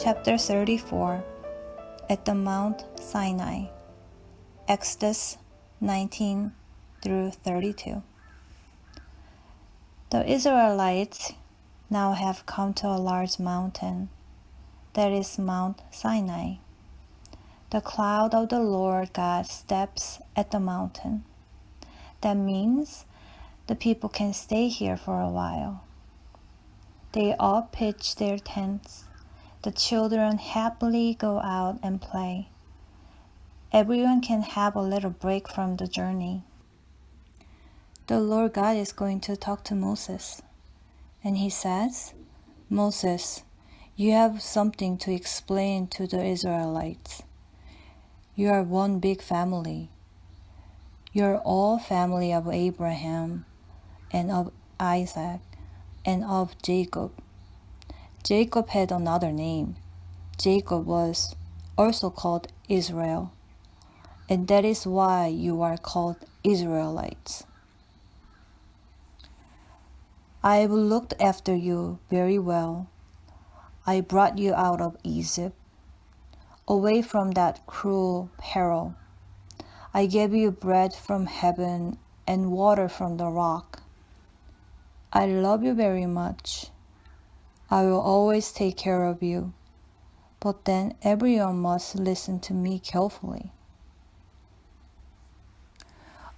Chapter 34 At the Mount Sinai, Exodus 19 through 32. The Israelites now have come to a large mountain, that is Mount Sinai. The cloud of the Lord God steps at the mountain. That means the people can stay here for a while. They all pitch their tents. The children happily go out and play. Everyone can have a little break from the journey. The Lord God is going to talk to Moses. And he says, Moses, you have something to explain to the Israelites. You are one big family. You are all family of Abraham and of Isaac and of Jacob. Jacob had another name. Jacob was also called Israel. And that is why you are called Israelites. I have looked after you very well. I brought you out of Egypt, away from that cruel Pharaoh. I gave you bread from heaven and water from the rock. I love you very much. I will always take care of you. But then everyone must listen to me carefully.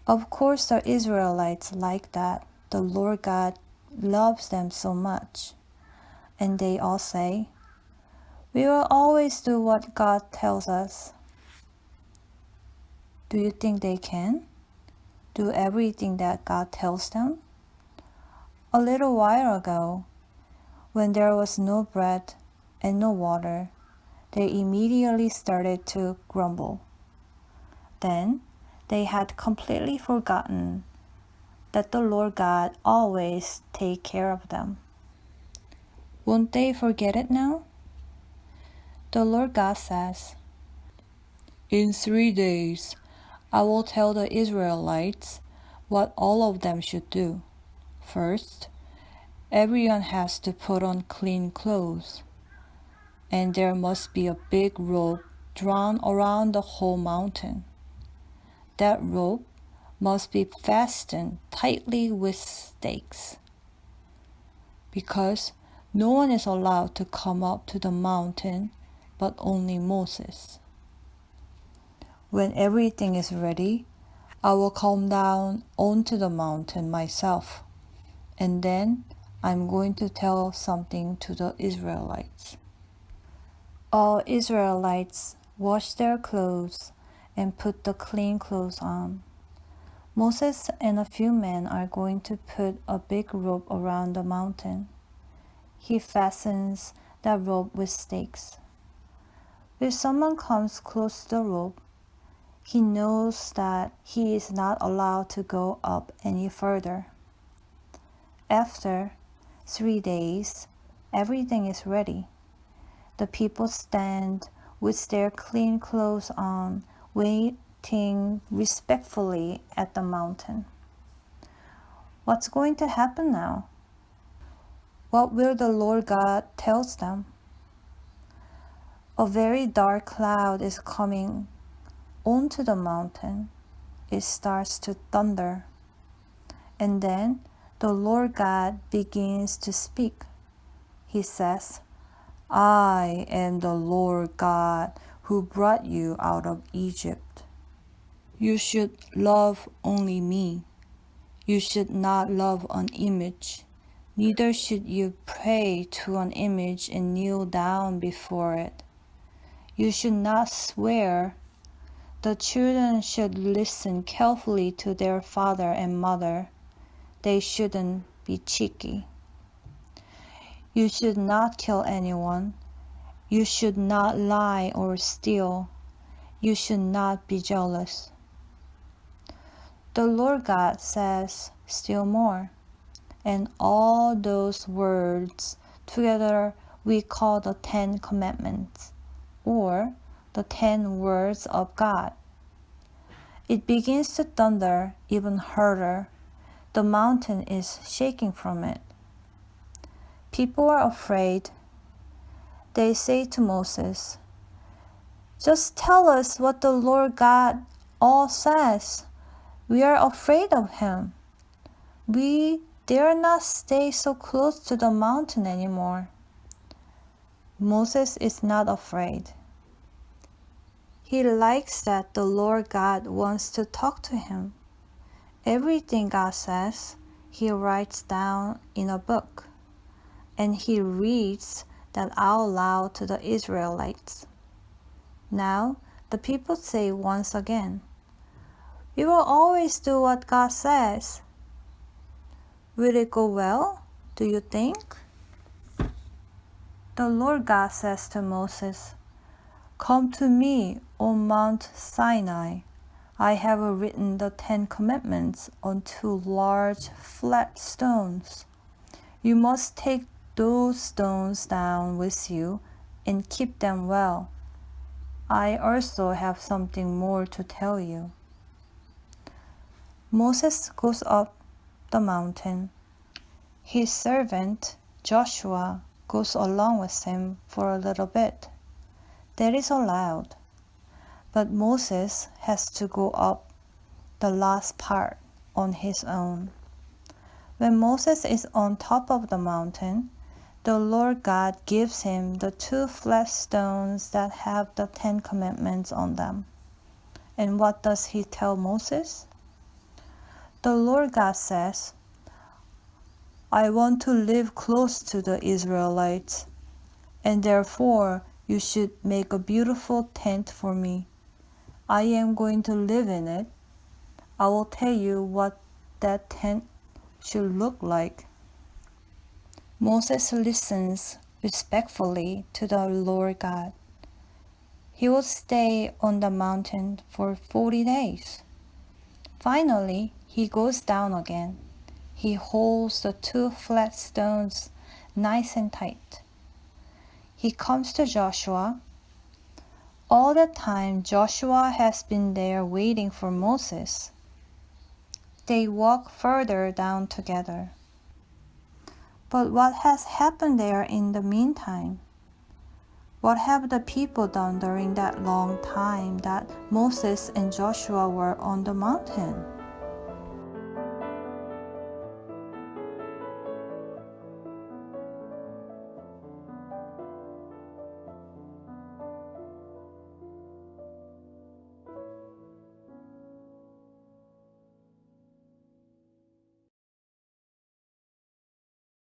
Of course, the Israelites like that. The Lord God loves them so much. And they all say, We will always do what God tells us. Do you think they can? Do everything that God tells them? A little while ago, when there was no bread and no water, they immediately started to grumble. Then they had completely forgotten that the Lord God always take care of them. Won't they forget it now? The Lord God says, In three days I will tell the Israelites what all of them should do. First, everyone has to put on clean clothes, and there must be a big rope drawn around the whole mountain. That rope must be fastened tightly with stakes because no one is allowed to come up to the mountain but only Moses. When everything is ready, I will come down onto the mountain myself, and then I'm going to tell something to the Israelites. All Israelites wash their clothes and put the clean clothes on. Moses and a few men are going to put a big rope around the mountain. He fastens that rope with stakes. If someone comes close to the rope, he knows that he is not allowed to go up any further. After three days, everything is ready. The people stand with their clean clothes on, waiting respectfully at the mountain. What's going to happen now? What will the Lord God tells them? A very dark cloud is coming onto the mountain. It starts to thunder. And then the Lord God begins to speak. He says, I am the Lord God who brought you out of Egypt. You should love only me. You should not love an image. Neither should you pray to an image and kneel down before it. You should not swear. The children should listen carefully to their father and mother. They shouldn't be cheeky. You should not kill anyone. You should not lie or steal. You should not be jealous. The Lord God says still more. And all those words together we call the Ten Commandments or the Ten Words of God. It begins to thunder even harder. The mountain is shaking from it. People are afraid. they say to Moses, Just tell us what the Lord God all says. We are afraid of him. We dare not stay so close to the mountain anymore. Moses is not afraid. He likes that the Lord God wants to talk to him. Everything God says, he writes down in a book, and he reads that out loud to the Israelites. Now, the people say once again, We will always do what God says. Will it go well, do you think? The Lord God says to Moses, Come to me, on Mount Sinai. I have written the Ten Commandments on two large flat stones. You must take those stones down with you and keep them well. I also have something more to tell you. Moses goes up the mountain. His servant Joshua goes along with him for a little bit. That is allowed. But Moses has to go up the last part on his own. When Moses is on top of the mountain, the Lord God gives him the two flat stones that have the Ten Commandments on them. And what does he tell Moses? The Lord God says, I want to live close to the Israelites, and therefore you should make a beautiful tent for me. I am going to live in it. I will tell you what that tent should look like. Moses listens respectfully to the Lord God. He will stay on the mountain for 40 days. Finally, he goes down again. He holds the two flat stones nice and tight he comes to Joshua. All the time, Joshua has been there waiting for Moses. They walk further down together. But what has happened there in the meantime? What have the people done during that long time that Moses and Joshua were on the mountain?